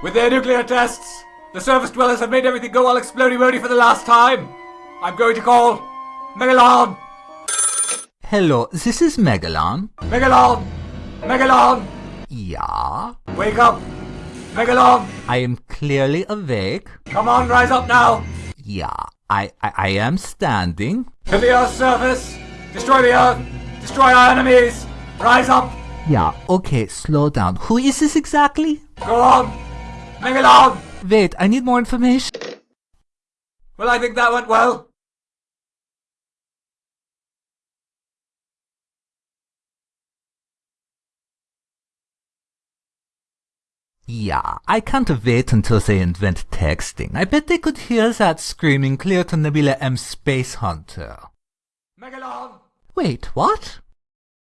With their nuclear tests, the surface dwellers have made everything go all explody for the last time. I'm going to call Megalon. Hello, this is Megalon. Megalon! Megalon! Yeah? Wake up! Megalon! I am clearly awake. Come on, rise up now! Yeah, I, I, I am standing. To the Earth's surface! Destroy the Earth! Destroy our enemies! Rise up! Yeah, okay, slow down. Who is this exactly? Go on! Megalon! Wait, I need more information. Well, I think that went well. Yeah, I can't wait until they invent texting. I bet they could hear that screaming clear to Nebula M Space Hunter. Megalon! Wait, what?